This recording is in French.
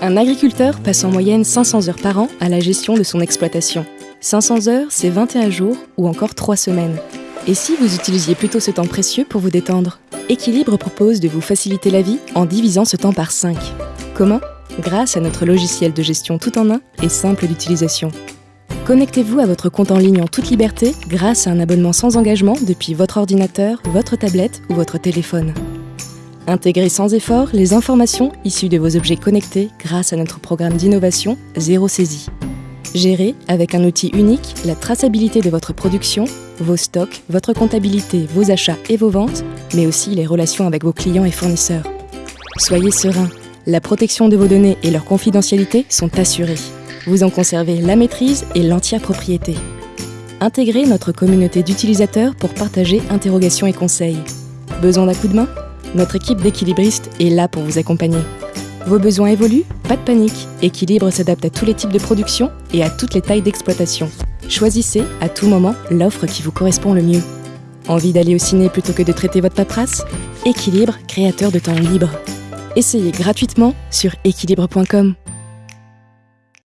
Un agriculteur passe en moyenne 500 heures par an à la gestion de son exploitation. 500 heures, c'est 21 jours ou encore 3 semaines. Et si vous utilisiez plutôt ce temps précieux pour vous détendre? Équilibre propose de vous faciliter la vie en divisant ce temps par 5. Comment? Grâce à notre logiciel de gestion tout en un et simple d'utilisation. Connectez-vous à votre compte en ligne en toute liberté grâce à un abonnement sans engagement depuis votre ordinateur, votre tablette ou votre téléphone. Intégrez sans effort les informations issues de vos objets connectés grâce à notre programme d'innovation Zéro Saisie. Gérez avec un outil unique la traçabilité de votre production, vos stocks, votre comptabilité, vos achats et vos ventes, mais aussi les relations avec vos clients et fournisseurs. Soyez serein, la protection de vos données et leur confidentialité sont assurées. Vous en conservez la maîtrise et l'entière propriété. Intégrez notre communauté d'utilisateurs pour partager interrogations et conseils. Besoin d'un coup de main? Notre équipe d'équilibristes est là pour vous accompagner. Vos besoins évoluent Pas de panique. Équilibre s'adapte à tous les types de production et à toutes les tailles d'exploitation. Choisissez à tout moment l'offre qui vous correspond le mieux. Envie d'aller au ciné plutôt que de traiter votre paperasse? Équilibre, créateur de temps libre. Essayez gratuitement sur équilibre.com.